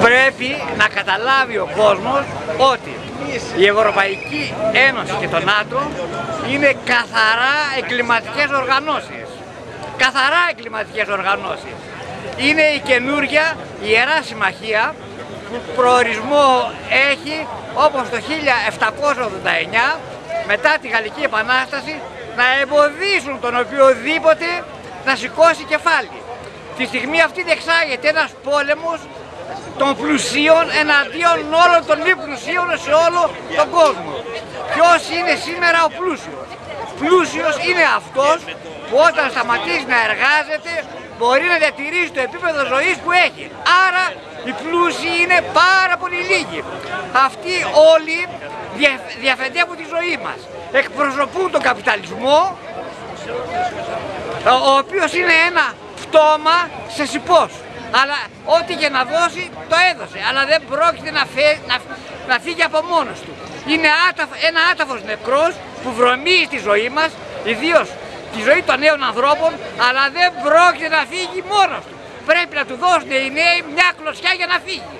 Πρέπει να καταλάβει ο κόσμος ότι η Ευρωπαϊκή Ένωση και το ΝΑΤΟ είναι καθαρά εγκληματικές οργανώσεις. Καθαρά εγκληματικές οργανώσεις. Είναι η καινούργια Ιερά Συμμαχία που προορισμό έχει όπως το 1789 μετά τη Γαλλική Επανάσταση να εμποδίσουν τον οποιοδήποτε να σηκώσει κεφάλι. Τη στιγμή αυτή διεξάγεται ένας πόλεμος των πλουσίων εναντίον όλων των μη πλουσίων σε όλο τον κόσμο. Ποιος είναι σήμερα ο πλούσιος; Πλούσιος είναι αυτός που όταν σταματήσει να εργάζεται μπορεί να διατηρήσει το επίπεδο ζωής που έχει. Άρα οι πλούσιοι είναι πάρα πολύ λίγοι. Αυτοί όλοι διαφεντεύουν τη ζωή μας. Εκπροσωπούν τον καπιταλισμό, ο οποίος είναι ένα πτώμα σε σιπός. Αλλά ό,τι και να δώσει το έδωσε. Αλλά δεν πρόκειται να, φύγει από μόνος του. Είναι άταφ, ένα άταφος νεκρός που βρωμίζει τη ζωή μας, ιδίως τη ζωή των νέων ανθρώπων, αλλά δεν πρόκειται να φύγει μόνος του. Πρέπει να του δώσουν οι νέοι μια κλωσιά για να φύγει.